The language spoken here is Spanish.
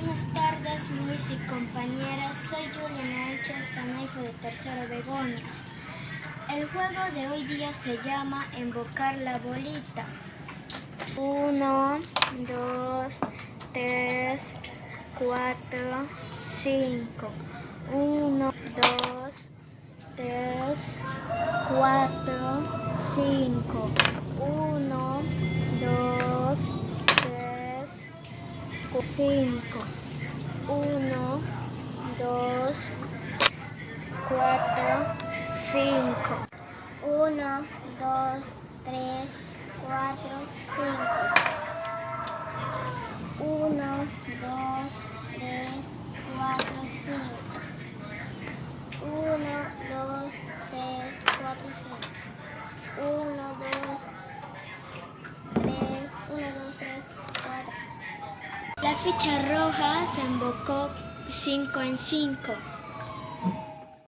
Buenas tardes, mis y compañeras. Soy Juliana Elches Paneifo de Tercero Begonias. El juego de hoy día se llama Invocar la bolita. Uno, dos, tres, cuatro, cinco. Uno, dos, tres, cuatro, cinco. Uno, cinco. Uno, dos, cuatro, cinco. Uno, dos, tres, cuatro, cinco. La ficha roja se invocó cinco en cinco.